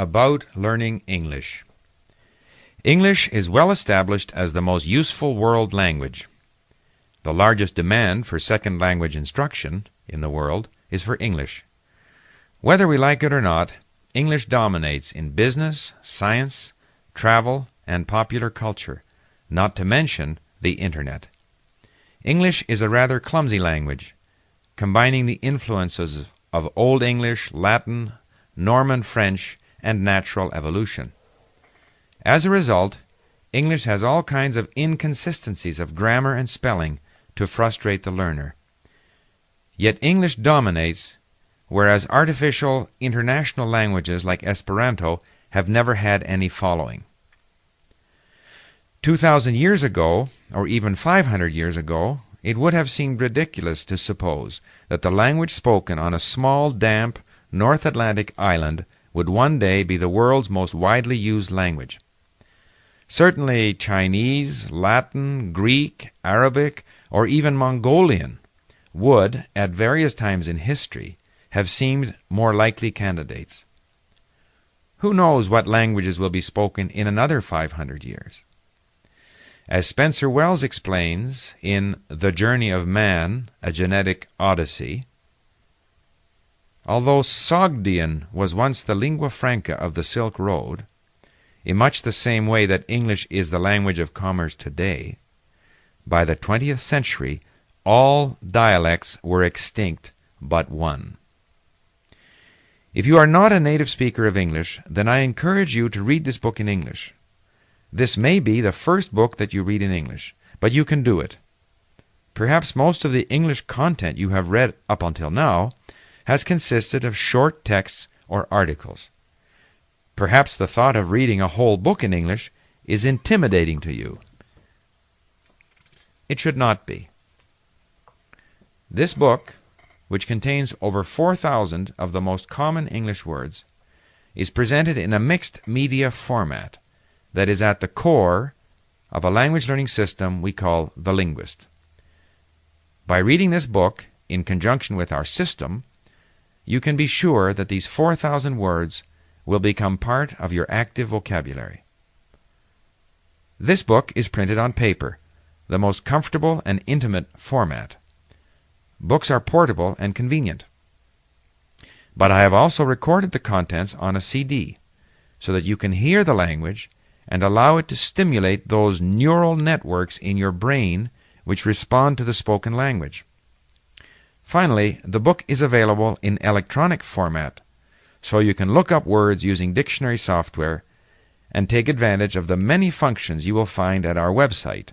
About learning English. English is well established as the most useful world language. The largest demand for second language instruction in the world is for English. Whether we like it or not, English dominates in business, science, travel, and popular culture, not to mention the Internet. English is a rather clumsy language, combining the influences of Old English, Latin, Norman French, and natural evolution. As a result, English has all kinds of inconsistencies of grammar and spelling to frustrate the learner. Yet English dominates, whereas artificial international languages like Esperanto have never had any following. 2,000 years ago, or even 500 years ago, it would have seemed ridiculous to suppose that the language spoken on a small, damp North Atlantic island would one day be the world's most widely used language. Certainly, Chinese, Latin, Greek, Arabic, or even Mongolian would, at various times in history, have seemed more likely candidates. Who knows what languages will be spoken in another 500 years? As Spencer Wells explains in The Journey of Man, a Genetic Odyssey, Although Sogdian was once the lingua franca of the Silk Road, in much the same way that English is the language of commerce today, by the twentieth century all dialects were extinct but one. If you are not a native speaker of English, then I encourage you to read this book in English. This may be the first book that you read in English, but you can do it. Perhaps most of the English content you have read up until now has consisted of short texts or articles. Perhaps the thought of reading a whole book in English is intimidating to you. It should not be. This book, which contains over 4,000 of the most common English words, is presented in a mixed media format that is at the core of a language learning system we call The Linguist. By reading this book in conjunction with our system, you can be sure that these 4,000 words will become part of your active vocabulary. This book is printed on paper, the most comfortable and intimate format. Books are portable and convenient. But I have also recorded the contents on a CD so that you can hear the language and allow it to stimulate those neural networks in your brain which respond to the spoken language. Finally, the book is available in electronic format, so you can look up words using dictionary software and take advantage of the many functions you will find at our website,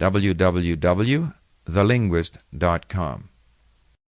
www.thelinguist.com.